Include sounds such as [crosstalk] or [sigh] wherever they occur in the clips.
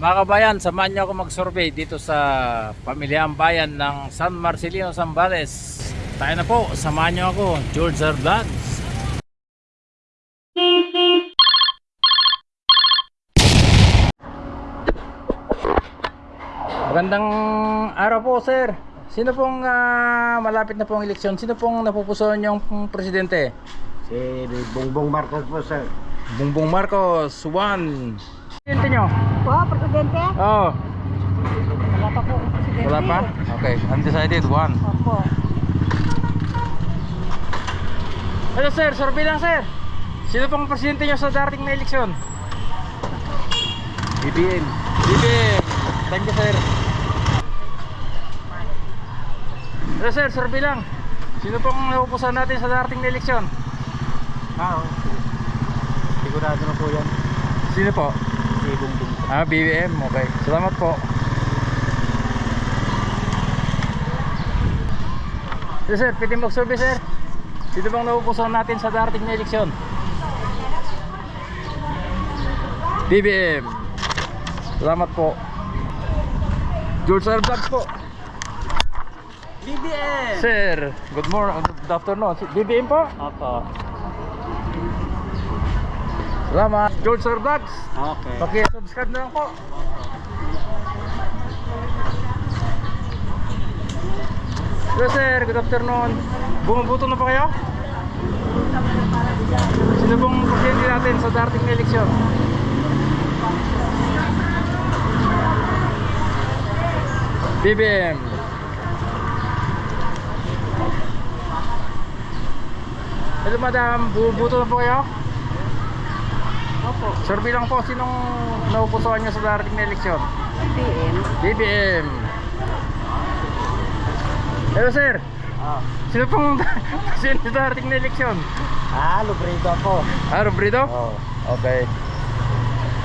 Mga kabayan, samahan niyo ako mag-survey dito sa pamilyang bayan ng San Marcelino, Zambales. Tayo na po, samahan niyo ako, George R. Vlogs. Magandang araw po, sir. Sino pong ah, malapit na pong eleksyon? Sino pong napupusuan niyong presidente? Si Bongbong Marcos po, sir. Bongbong Marcos, one. Presidente niyo? Po, Presidente? Oh, Wala pa po, Presidente. wala pa? Okay, undecided, one. Opo. Hello sir, survey lang sir. Sino pong presidente nyo sa darating na eleksyon? BBM. BBM. Thank you sir. Hello sir, survey lang. Sino pong napupusan natin sa darating na eleksyon? Ah, oh. Sigurado na po yan. Sino po? Si Bongbong. Ah, BBM. Okay. Salamat po. Hello sir, pwede mag-survey sir. Sino bang napupusan natin sa darating na eleksyon? BBM. Salamat po. George R. Vlogs po. BBM! Sir, good morning, good afternoon. BBM po? Opo. Salamat. George R. Vlogs. Okay. Paki-subscribe na lang po. Hello sir, good afternoon. Bumubuto na pa kayo? Sino pong presidente natin sa darating na eleksyon? BBM. Hello madam, bumubuto na po kayo? Opo. Survey lang po, sinong naupusuan nyo sa darating na eleksyon? BBM. BBM. Hello sir, Ah, sino pong [laughs] sa darating na eleksyon? ah lubrito ako. Ah, Robrito? Oh. Okay.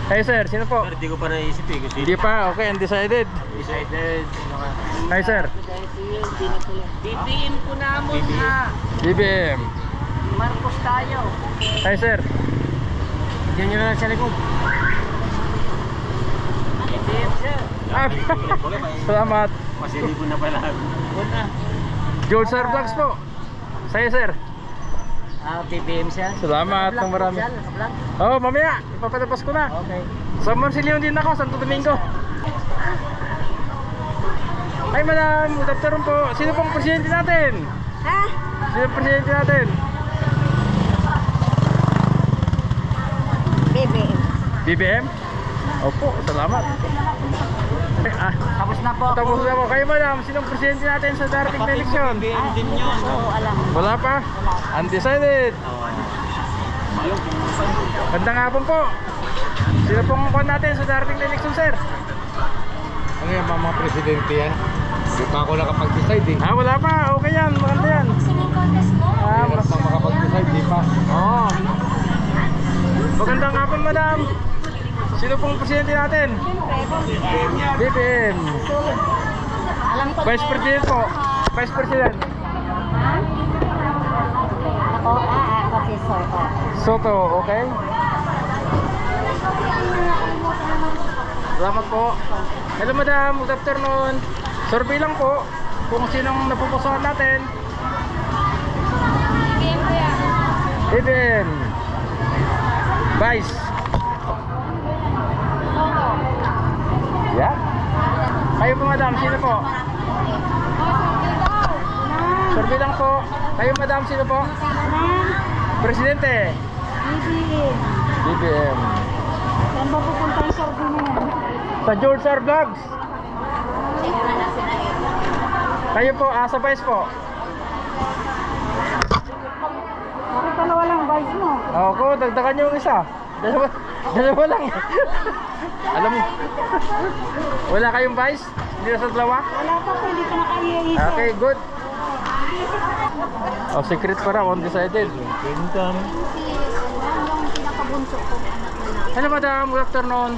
Hey sir, sino po? Pero di ko pa naisip eh. Hindi pa, okay, undecided. decided. Sino ka? Hi sir, BBM ko namon BBM. ha. BBM. Marcos tayo. Hi sir, Diyan nyo na lang sa likod. [laughs] Salamat. Masilibo na pala. Una. George Sir Vlogs po. Sa'yo sir. Ah, BBM sir. Salamat ng marami. Vlog. Oh, mamaya, ipapalabas ko na. Okay. Sa Marsilio din ako, Santo Domingo. Hi madam, good afternoon po. Sino pong presidente natin? Ha? Sino presidente natin? BBM. Opo, salamat. Eh, Ah, Tapos na po. tapos na po. Kayo madam, sino ang presidente natin sa darating na eleksyon? BBM din yun. Oo, alam. Wala pa? Undecided. Gandang hapon po. Sino pong kuhan natin sa darating na eleksyon, sir? Ano yan, mga presidente yan? Hindi pa ako nakapag-decide eh. Ah, wala pa. Okay yan. Maganda yan. Ah, mas... pa makapag-decide, di pa. Oo. Magandang hapon, madam. Sino pong presidente natin? BBM. Vice President po. Vice President. Ako, ah, ako si Soto. Soto, okay? Salamat po. Hello madam, good afternoon. Survey lang po kung sinong napupusuan natin. BBM. Vice. Yeah? Kayo po madam, sino po? Survey lang po. Kayo madam, sino po? Presidente. BBM. BBM. Saan ba pupunta yung survey na yan? Sa George R. Vlogs. Kayo po, ah, sa Vice po. Bakit dalawa lang vice mo? Ako, dagdagan niyo yung isa. Dalawa, dalawa lang. Alam mo, wala kayong Vice? Hindi na sa dalawa? Wala pa po, hindi ka nakaiisip. Okay, good. Oh, secret pa raw, undecided. Ko. Hello madam, good afternoon.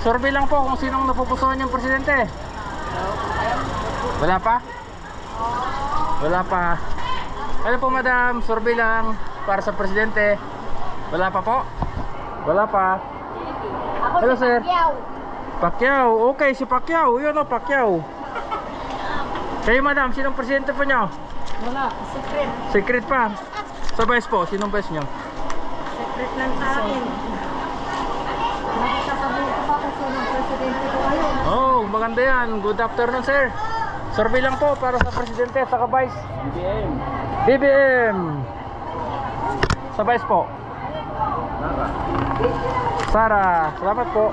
Survey lang po kung sinong napupusuan yung presidente. Wala pa? Wala pa. Hello po madam, survey lang para sa presidente. Wala pa po? Wala pa. Hello, si sir. Pacquiao. Pacquiao. Okay, si Pacquiao. Yun o, Pacquiao. Kayo, madam, sinong presidente po nyo? Wala, secret. Secret pa. Sa vice po, sinong vice nyo? Secret lang sa akin. Nakikasabihin ko pa kasi ng presidente ko ngayon. Oh, maganda yan. Good afternoon, sir. Survey lang po para sa presidente at sa vice. BBM. BBM. Sa vice po. Sara. Salamat po.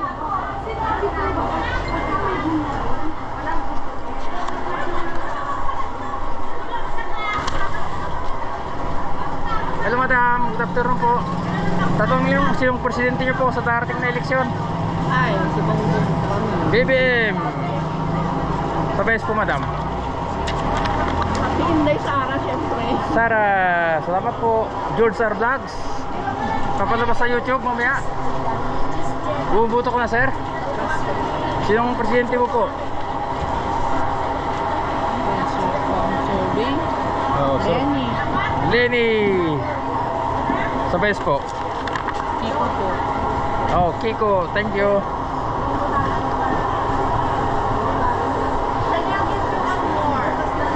Hello madam, good afternoon po. Tatong yung sinong presidente niyo po sa darating na eleksyon. Ay, si Bongbong. BBM. Vice po madam. Si Inday Sara, syempre. Sara, salamat po. George R. Vlogs. Papalabas sa YouTube mamaya. Bumubuto ko na sir. Sinong presidente mo po? Oh, Lenny. Lenny. Sa vice po. Kiko po. Oh, Kiko, thank you.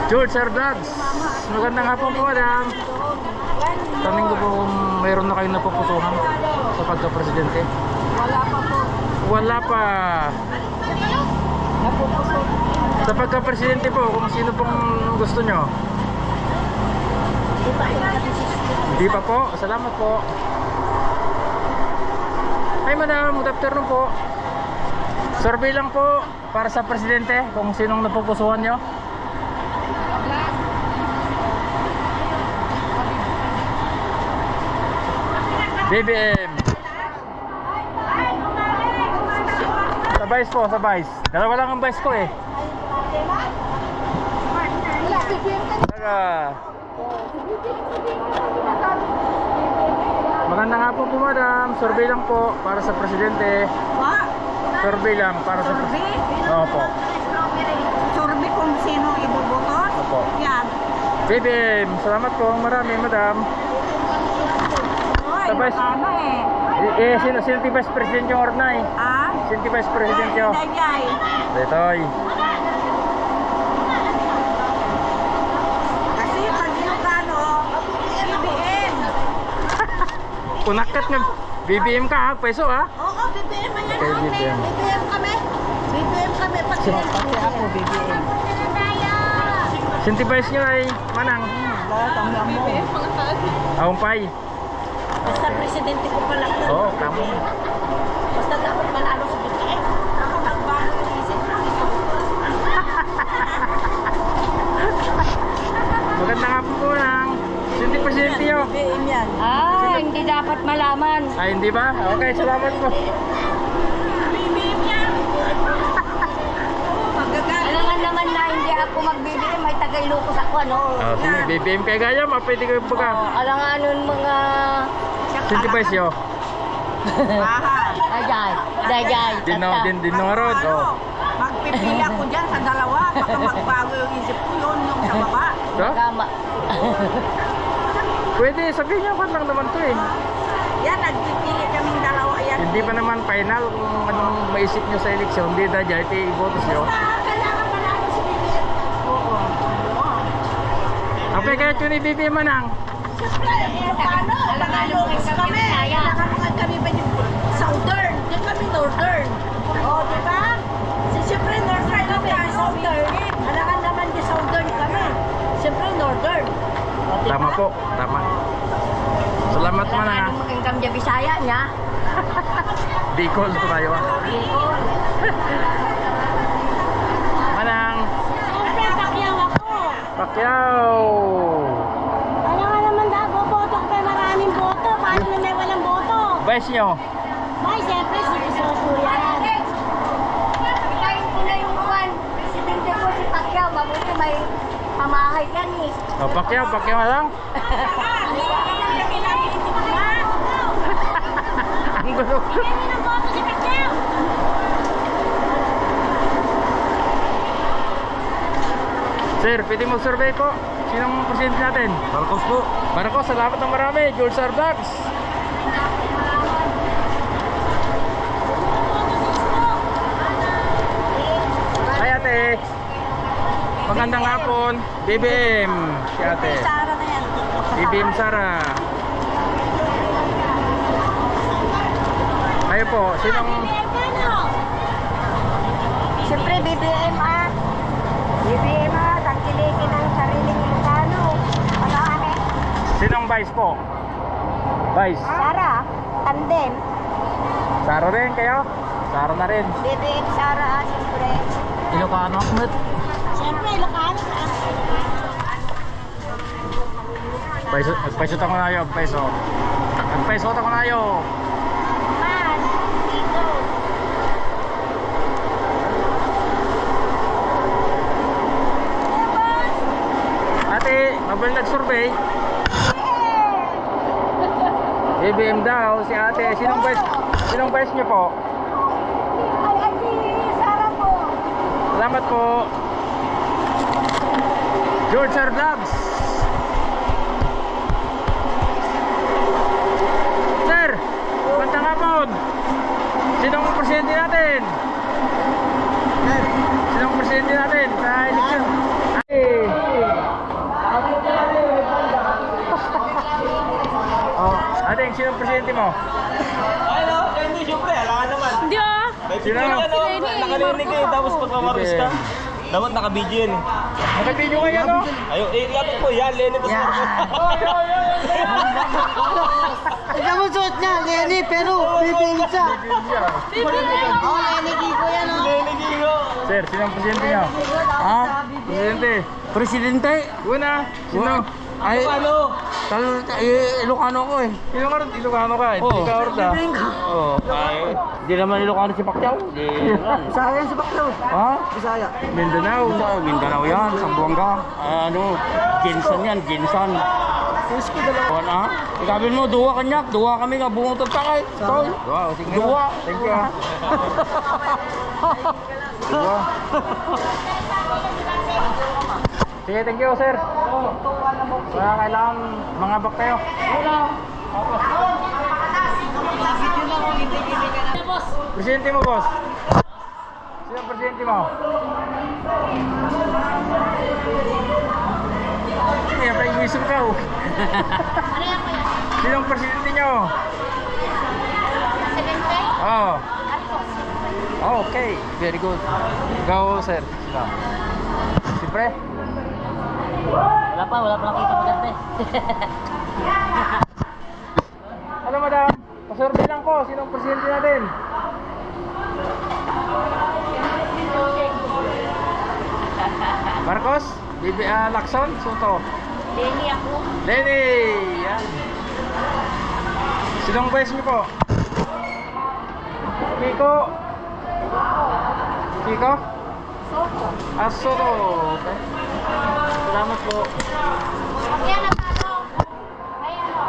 George R. Vlogs. Magandang hapon po, madam. Tanong ko po kung mayroon na kayong napupusuhan sa pagka-presidente. Wala pa. Sa pagka-presidente po, kung sino pong gusto nyo. Hindi pa po. Salamat po. Hi madam, good afternoon po. Survey lang po para sa presidente kung sinong napupusuhan nyo. BBM. Sa vice po, sa vice. Dalawa lang ang vice ko eh. Tara. Magandang hapon po madam. Survey lang po para sa presidente. Survey lang para sa presidente. Opo. Survey kung sino iboboto? Opo. Yan. BBM, salamat po. Marami madam. Sabay- ano eh. Eh, eh sino, sino ti vice president yung Ornay? Ah? Sino ti vice president yung? Dayay. Detoy. Kasi pag Ilocano, BBM. Kunakat [laughs] nga. BBM ka ha, peso ha? Oo, BBM man yan. Okay. BBM. BBM kami. BBM kami. Pag Pati ako, BBM. Sinti vice nyo ay manang. Lahat ang mo. Ahumpay. Basta presidente ko pala. Oo, oh, tama. Basta dapat manalo sa BBM. Ako nagbago ng isip ko. Magandang hapon po presidente yun. BBM yan. Ah, hindi dapat malaman. Ay, hindi ba? Okay, salamat po. Nga naman na hindi ako magbibili, may tagailukos ako, ano? Oh, sige, BBM kay Gaya, mapwede kayo Oh, baga. alam nga nun mga... Yun. Bahay. Dajay, dajay, Din no, tata. din din no nga rod. Ano, Oh. Magpipili ako dyan sa dalawa. Baka [laughs] magbago yung isip ko yun yung sa baba. So, Tama. [laughs] pwede, sabihin niyo, lang naman to eh. Yan, nagpipili kaming dalawa. Yan. Hindi pa naman final kung anong maisip nyo sa eleksyon. Hindi na dyan, ito ibotos nyo. Ah, kailangan si. Oo. Okay, kahit yun i-BBM manang. Siyempre, eh, paano? Nangalungis kami. Nangalungan kami ba yung southern? Di kami northern. Oo, di ba? Si, siyempre, northern kami. Southern. Alangan naman di southern kami. Siyempre, northern. O, di Tama ba? po, tama. Salamat manang. nung maging kamdya Bisaya niya. [laughs] Bicol po tayo ah. Manang. Kasi pakyaw ako. Pacquiao. Ano nga naman daw, boboto ko may maraming boto. Paano na may walang boto? Vice nyo. Ay, siyempre, si Isoso yan. Ikayin ko na yung kwan. Presidente ko si Pacquiao, mabuti may pamahay yan eh. Oh, Pacquiao, Pacquiao lang. [laughs] Ang gulo. Sir, pwede mo survey po. Sinong presidente natin? Marcos po. Marcos, salamat ng marami. George R. Vlogs. Magandang hapon. BBM. Si ate. Sara na yan. BBM Sara. Kayo po, sinong Siyempre, BBM at BBM at ang kiligin ng sariling Ilocano. Ano ane? sinong vice po? Vice. Sara, tandem. Sara rin kayo? Sara na rin. BBM Sara, ah, siyempre. Ilocano Ahmed. Siyempre, Ilocano ka. Paiso, paiso ako na yun, paiso. Paiso ako na yun. Man, dito. Ate, mabal nag-survey. BBM daw, si ate. Sinong vice? Sinong vice niyo po? Ay, ay, si Sara po. Salamat po. George R. Vlogs. Sinong presidente natin? Sinong presidente natin sa eleksyon? Ay. Oh, ate, sinong presidente mo? Ano? Hindi, syempre, alangan naman. Hindi ah. Sino? Ano, nakalinig eh, tapos pagmamaris ka. Dapat naka-video yun eh. Nakabidyo kayo, no? Ayun, eh, dapat po yan, Lenny Tapos Ikaw mo suot niya, Lenny, pero BBM siya. Oo, Lenny Kiko yan, oh. Lenny Gigo. Sir, sinong presidente niyo? Ha? Presidente. Presidente? Una, sino? Ay, Ano? Tal, eh, Ilocano ko eh. Ilocano, Ilocano ka, hindi Oo. ka Horta. Oo. Ay, di naman Ilocano si Pacquiao. Di naman. Bisaya si Baklo. Ha? Bisaya. Mindanao. Mindanao yan, Sambuanga. Ano, Jinsan yan, Jinsan. Puski dalawa. Kuwan ah. Ikabin mo, duwa kanyak. Duwa kami nga, bungotod pa kay. Tol. Wow, sige. Duwa. Thank you ah. [laughs] Dua. [laughs] Sige, thank you sir. Wala kailangan mga bak kayo. Presidente mo, boss. Sino ang presidente mo? Kaya pa iwisip ka oh. [laughs] Sino ang presidente nyo? Oh. Okay, very good. Go, sir. Sino? Siyempre. Wala pa, wala pa nakita maganda eh. [laughs] Ano, madam? Pasurvey lang ko. Sino ang presidente natin? Marcos? Bibi, ah, Lacson? Soto? Lenny ako. Lenny! Yan. Sinong vice niyo po? Kiko? Kiko? Soto. Ah, Soto. Okay. Salamat po. Pag yan natalo, may ano,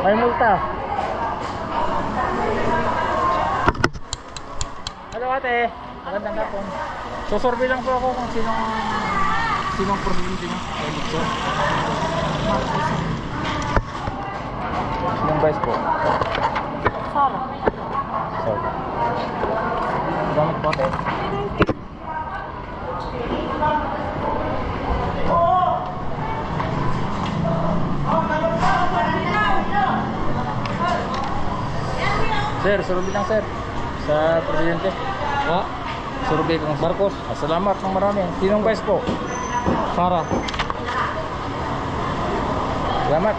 May multa. Hello ate. Magandang hapon. Susurvey lang po ako kung sinong sinong presidente Nixon. Sinong vice po? Sara. Sorry. Salamat po ate. Sir, survey lang sir. Sa presidente. Ha? Survey kang Marcos. Ah, salamat ng marami. Sinong vice po? Sara. Salamat.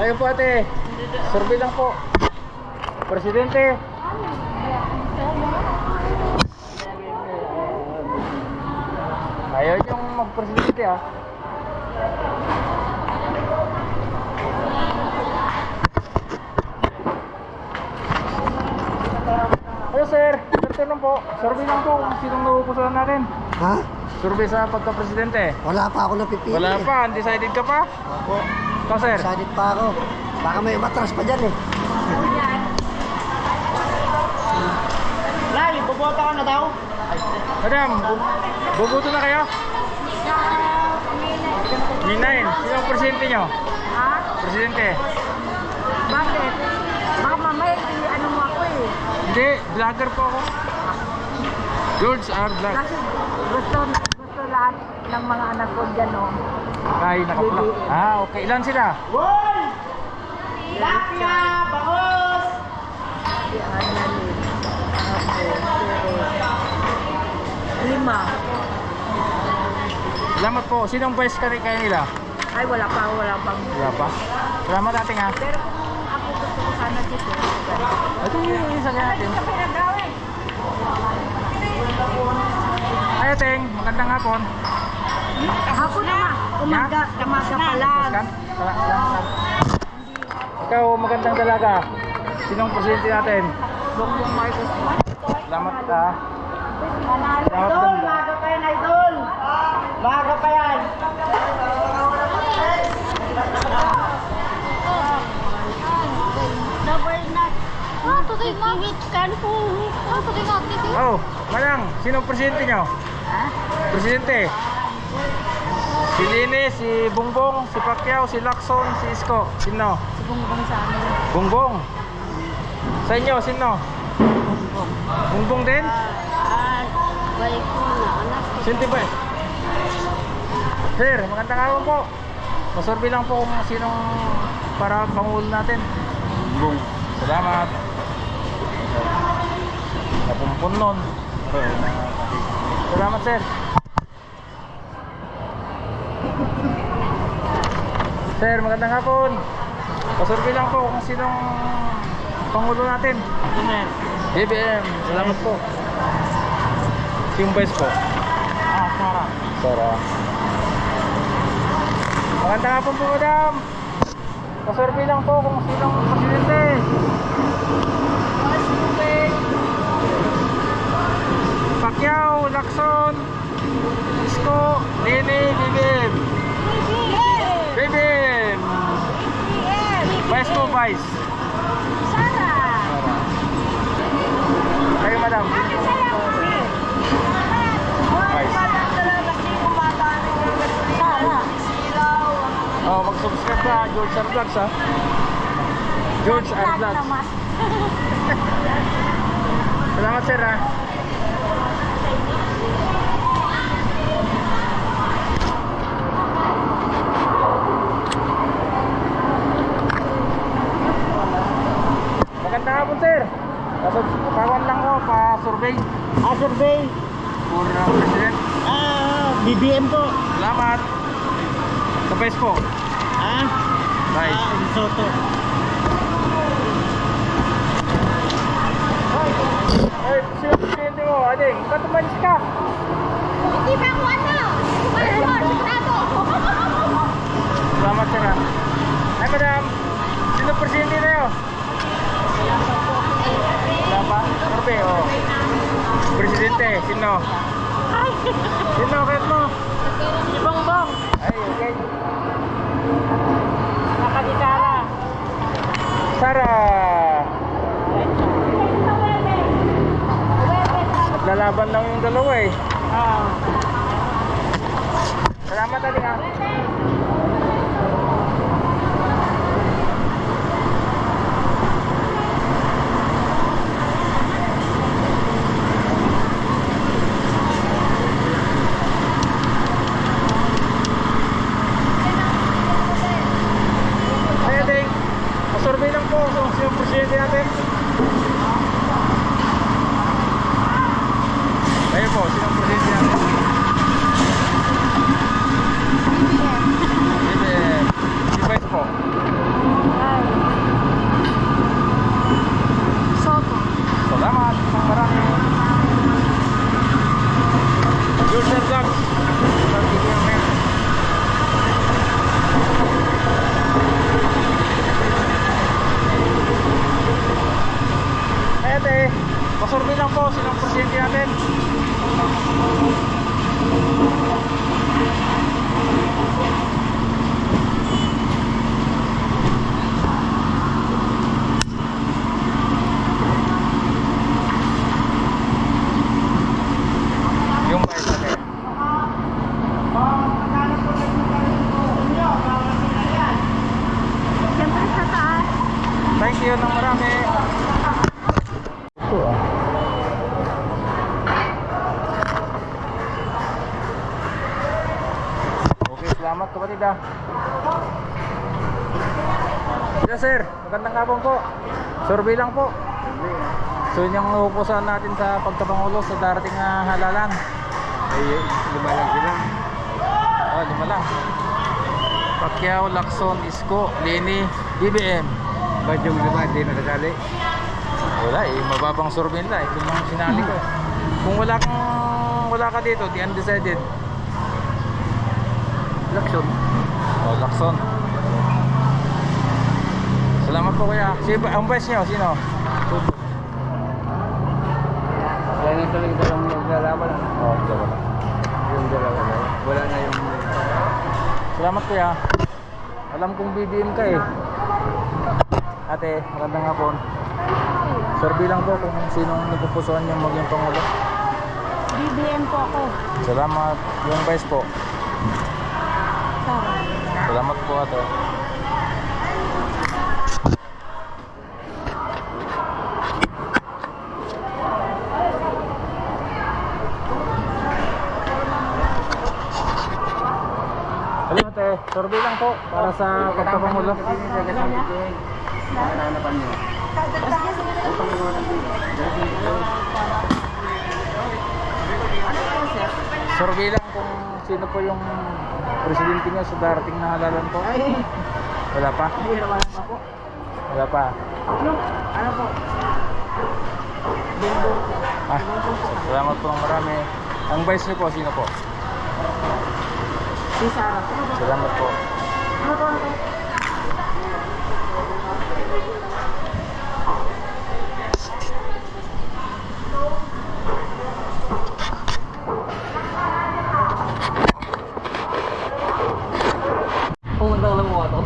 Ayun po ate. Survey lang po. Presidente. Ayaw yung mag-presidente ah. Hello sir, sir tanong po. Survey lang po kung sinong nauupusan natin. Ha? Survey sa pagka-presidente. Wala pa ako napipili. Wala eh. pa, undecided ka pa? Ako, Ikaw sir. excited pa ako. Baka may matras pa dyan eh. Lai, bubota ka na daw? Madam, bu- bubuto na kayo? Ninain, sino ang presidente nyo? Ha? Presidente. Bakit? Baka mamaya, ano mo ako eh. Hindi, vlogger po ako. George R. Vlog. Kasi gusto, gusto lahat ng mga anak ko dyan, oh. Kay naka-vlog. Ah, okay. Ilan sila? Si Annalyn. Ako, pero... Lima. Salamat po. Sinong best ka rin kayo nila? Ay, wala pa, wala pang... Wala pa. Salamat ating ha. Pero kung ako gusto ko sana dito, Ito yung isa natin. Ay, ating. Magandang hapon. Ako naman, umaga, umaga pa lang. Sala- Salamat. Ikaw, magandang dalaga. Sinong presidente natin? Bongbong Marcos. Salamat ka. Salamat Idol, ganda. maaga pa yan, idol. Maaga pa yan. Double nut. Ah, today mamit kan po. Ah, today mamit. Oh, Manang, sinong presidente nyo? Presidente? Si Lini, si Bongbong, si Pacquiao, si Lacson, si Isko. Sino? Si Bongbong sa amin. Bongbong. Sa inyo, sino? Bongbong din? Ah, balik ko na. Sinti ba? Sir, magandang araw po. Pasorbi lang po kung sinong para pangulo natin. Bongbong. Salamat. Napumpun nun. Salamat sir. Sir, magandang hapon. Pasorbi lang po kung sinong pangulo natin. BBM. Salamat po. Yung vice po. Ah, Sara. Sara. Magandang hapon po, madam. Pasorbi lang po kung sinong presidente. Pacquiao, Lacson, Isko, Nene, Bibim. Bibim. Vice po, Vice. Sara. Kayo, madam. Vice. Sara. Oh, mag-subscribe ka, George R. Vlogs, ha? George R. Vlogs. [laughs] Salamat, sir, ha? Kawan lang ko, pa-survey Ah, survey. for uh, president. Ah, BBM po. Salamat. Sa best po. Ah, Bye. ah, Soto. Ay, sino presidente mo, ading? Ba't umalis ka? Hindi pa ako ano. Ano, sigurado. Salamat, sir, ha? Ay, madam. Sino presidente na yun? Wala pa? Sorbe, oh. Presidente, sino? Sino, kahit mo? Si Bongbong. Ay, okay. Nakaditara. Sara. Lalaban lang yung dalawa eh. Ah, Salamat, ading, ha? Ay, ading. Pasurvey lang po kung sino presidente natin. Ayun po, sino presidente natin? BBM. Si Vice po. Soto. Salamat. Isang marami. George R. Vlogs. Vlog video yan, men. Ay, ate. Pasurvey lang po. Sinong presidente natin? Yung Vice natin. Siyempre sa taas. Thank you ng marami. Ito ah. Okay, salamat kapatid ah. Yes sir, magandang hapon po. Survey lang po. So yun yung upusan natin sa pagkapangulo sa darating na halalan. Ay, lima lang sila. Oh, lima lang. Pacquiao, Lacson, Isko, Lini, BBM. Ba't yung lima hindi nakasali? Wala eh, mababang survey nila. Ito yung sinali ko. eh. Kung wala kang wala ka dito, di undecided. Lacson. Oh, Lacson. Salamat po kuya. Ba- ang vice niyo? Sino? Kaya na talaga dalawang naglalaban. Oh, dalawa. Yung dalawa. Wala na yung... Salamat kuya. Alam kong BBM ka eh. Ate, magandang hapon. Survey lang po kung sinong napupusuan niyong maging pangulo. BBM po ako. Salamat. Yung vice po. Sara. Salamat po ate. Hello ate, survey lang po para sa pagpapangulo. Survey lang kung sino po yung presidente niyo sa darating na halalan po. Wala pa? Wala pa. Ano po? Ah, salamat po ng marami. Ang vice niyo po, sino po? Si Sara. Salamat po. Ano po? Ano po? Pumunta lang mo ito.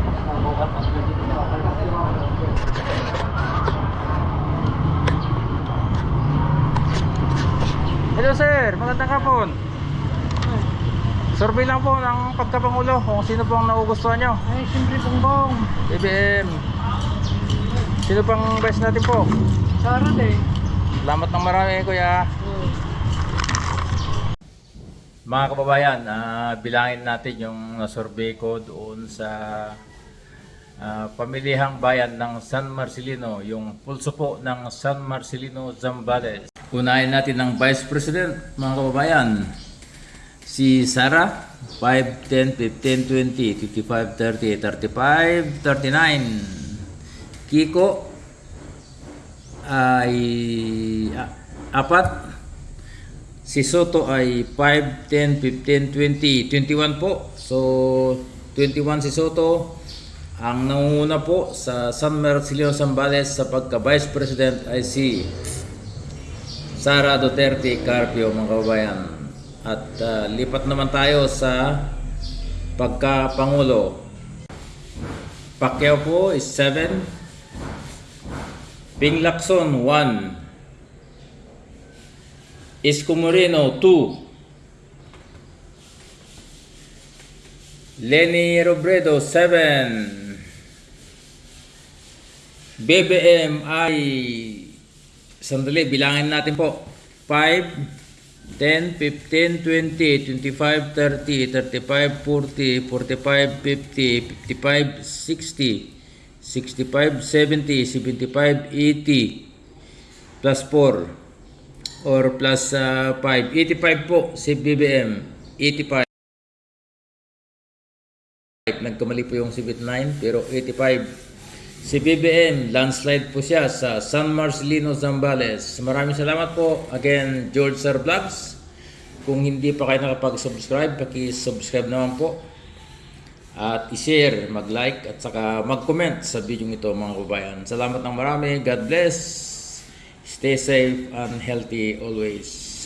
Hello sir, magandang hapon. Survey lang po ng pagkapangulo kung sino po ang nagugustuhan nyo. Ay, siyempre bongbong. BBM. Sino pang vice natin po? Sara din. Salamat ng marami kuya. Mga kababayan, ah, bilangin natin yung survey ko doon sa ah, pamilihang bayan ng San Marcelino, yung pulso po ng San Marcelino, Zambales. Unahin natin ng Vice President, mga kababayan. Si Sara, 5, 10, 15, 20, 55, 30, 35, 39. Kiko, ay apat. Si Soto ay 5, 10, 15, 20, 21 po. So, 21 si Soto. Ang nangunguna po sa San Marcelino Zambales sa pagka-Vice President ay si Sara Duterte Carpio, mga kababayan. At ah, lipat naman tayo sa pagka-Pangulo. Pacquiao po is 7. Ping Lacson 1. Isko Moreno 2. Lenny Robredo 7. BBM ay sandali bilangin natin po. 5 10, 15, 20, 25, 30, 35, 40, 45, 50, 55, 60, 65, 70, 75, 80 plus 4 or plus uh, 5 85 po si BBM 85 nagkamali po yung si Bit9 pero 85 si BBM landslide po siya sa San Marcelino Zambales maraming salamat po again George Sir Vlogs kung hindi pa kayo nakapag-subscribe paki-subscribe naman po at i-share, mag-like at saka mag-comment sa video ito mga kababayan. Salamat ng marami. God bless. Stay safe and healthy always.